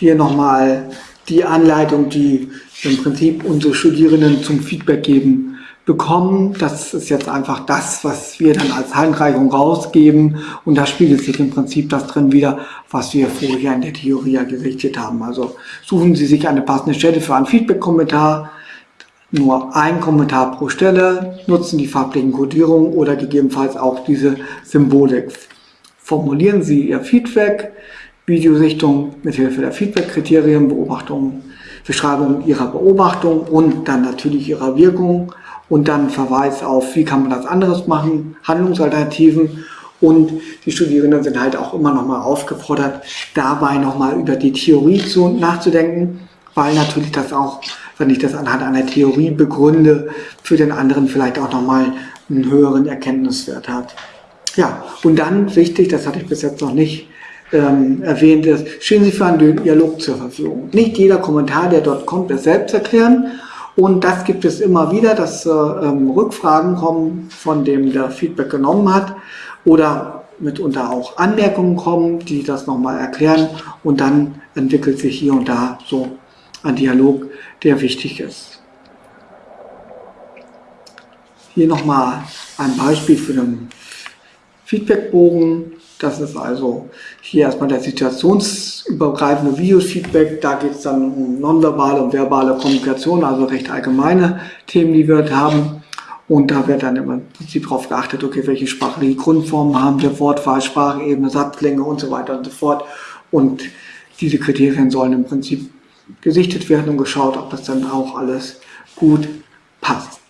hier nochmal die Anleitung, die im Prinzip unsere Studierenden zum Feedback geben bekommen. Das ist jetzt einfach das, was wir dann als Handreichung rausgeben und da spiegelt sich im Prinzip das drin wieder, was wir vorher in der Theorie ja gerichtet haben. Also suchen Sie sich eine passende Stelle für einen Feedback-Kommentar, nur ein Kommentar pro Stelle, nutzen die farblichen Kodierungen oder gegebenenfalls auch diese Symbolik. Formulieren Sie Ihr Feedback, Videosichtung mithilfe der Feedback-Kriterien, Beobachtung, Beschreibung Ihrer Beobachtung und dann natürlich Ihrer Wirkung und dann Verweis auf, wie kann man das anderes machen, Handlungsalternativen und die Studierenden sind halt auch immer noch mal aufgefordert, dabei noch mal über die Theorie zu, nachzudenken, weil natürlich das auch, wenn ich das anhand einer Theorie begründe, für den anderen vielleicht auch noch mal einen höheren Erkenntniswert hat. Ja, und dann wichtig, das hatte ich bis jetzt noch nicht ähm, erwähnt, ist, stehen Sie für einen Dialog zur Verfügung. Nicht jeder Kommentar, der dort kommt, ist selbst erklären, und das gibt es immer wieder, dass äh, ähm, Rückfragen kommen, von dem der Feedback genommen hat oder mitunter auch Anmerkungen kommen, die das nochmal erklären und dann entwickelt sich hier und da so ein Dialog, der wichtig ist. Hier nochmal ein Beispiel für den Feedbackbogen. Das ist also hier erstmal der situationsübergreifende Videofeedback. Da geht es dann um nonverbale und verbale Kommunikation, also recht allgemeine Themen, die wir haben. Und da wird dann im Prinzip darauf geachtet, okay, welche sprachliche Grundformen haben wir, Wortwahl, Sprachebene, Satzlänge und so weiter und so fort. Und diese Kriterien sollen im Prinzip gesichtet werden und geschaut, ob das dann auch alles gut passt.